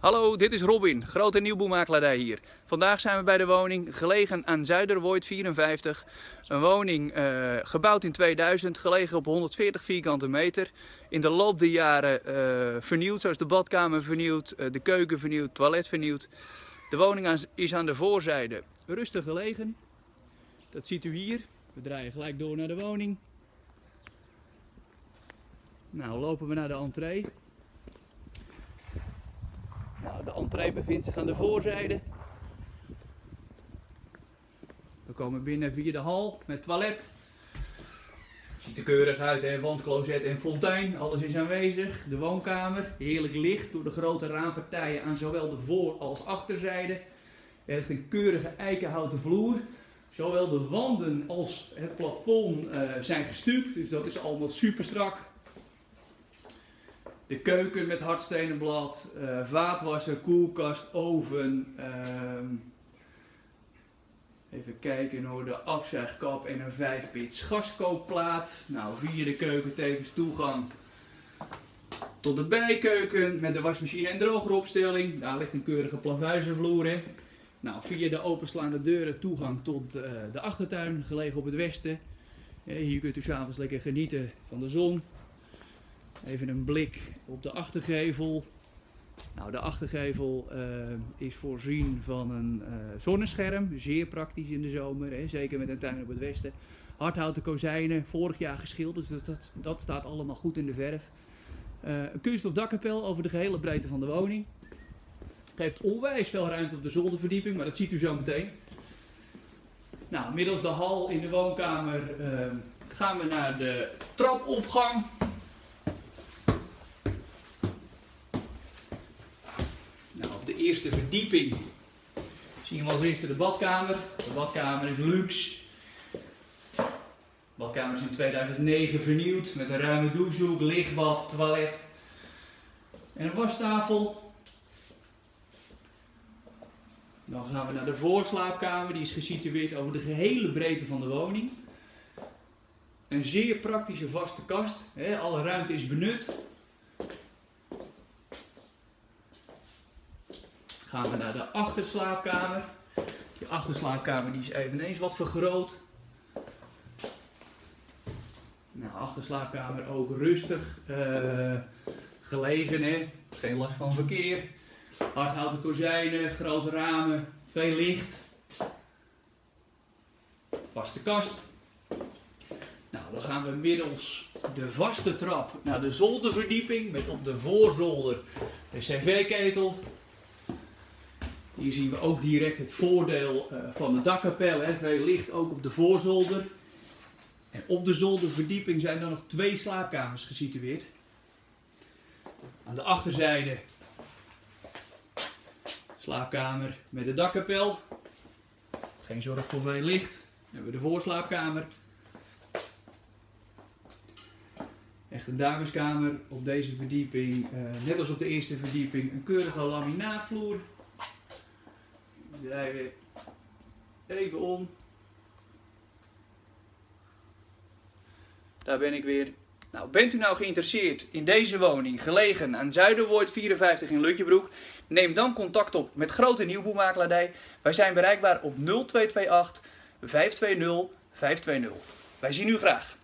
Hallo, dit is Robin, grote nieuwboelmakelaardij hier. Vandaag zijn we bij de woning, gelegen aan Zuiderwoord 54. Een woning uh, gebouwd in 2000, gelegen op 140 vierkante meter. In de loop der jaren uh, vernieuwd, zoals de badkamer vernieuwd, uh, de keuken vernieuwd, toilet vernieuwd. De woning is aan de voorzijde rustig gelegen. Dat ziet u hier. We draaien gelijk door naar de woning. Nou, lopen we naar de entree. Nou, de entree bevindt zich aan de voorzijde. We komen binnen via de hal met toilet. Ziet er keurig uit, hè? wandcloset en fontein, alles is aanwezig. De woonkamer, heerlijk licht door de grote raampartijen aan zowel de voor- als achterzijde. Er heeft een keurige eikenhouten vloer. Zowel de wanden als het plafond uh, zijn gestuukt, dus dat is allemaal super strak. De keuken met hardstenen blad, uh, vaatwasser, koelkast, oven. Uh, even kijken hoor, de afzuigkap en een 5 pits gaskookplaat. Nou, via de keuken tevens toegang tot de bijkeuken met de wasmachine en drogeropstelling. Daar ligt een keurige plavuizenvloer. Hè. Nou, via de openslaande deuren toegang tot uh, de achtertuin, gelegen op het westen. Hier kunt u s'avonds lekker genieten van de zon. Even een blik op de achtergevel. Nou, de achtergevel uh, is voorzien van een uh, zonnescherm, zeer praktisch in de zomer, hè, zeker met een tuin op het westen. Hardhouten kozijnen, vorig jaar geschilderd, dus dat, dat staat allemaal goed in de verf. Uh, een kunststof dakkapel over de gehele breedte van de woning. Geeft onwijs veel ruimte op de zolderverdieping, maar dat ziet u zo meteen. Nou, middels de hal in de woonkamer gaan we naar de trapopgang. Eerste verdieping zien we als eerste de badkamer. De badkamer is luxe. De badkamer is in 2009 vernieuwd met een ruime douchehoek, lichtbad, toilet en een wastafel. Dan gaan we naar de voorslaapkamer, die is gesitueerd over de gehele breedte van de woning. Een zeer praktische vaste kast, alle ruimte is benut. Gaan we naar de achterslaapkamer. Die achterslaapkamer die is eveneens wat vergroot. Nou, achterslaapkamer ook rustig uh, gelegen, hè? geen last van verkeer. Hardhouten kozijnen, grote ramen, veel licht. Vaste kast. Nou, dan gaan we middels de vaste trap naar de zolderverdieping met op de voorzolder de cv-ketel, hier zien we ook direct het voordeel uh, van de dakkapel. Hè. Veel licht ook op de voorzolder. En op de zolderverdieping zijn er nog twee slaapkamers gesitueerd. Aan de achterzijde slaapkamer met de dakkapel. Geen zorg voor veel licht. Dan hebben we de voorslaapkamer. Echt een dameskamer op deze verdieping. Uh, net als op de eerste verdieping een keurige laminaatvloer draaien we even om. Daar ben ik weer. Nou, bent u nou geïnteresseerd in deze woning, gelegen aan Zuiderwoord 54 in Lutjebroek? Neem dan contact op met Grote Nieuwboelmakelaardij. Wij zijn bereikbaar op 0228 520 520. Wij zien u graag.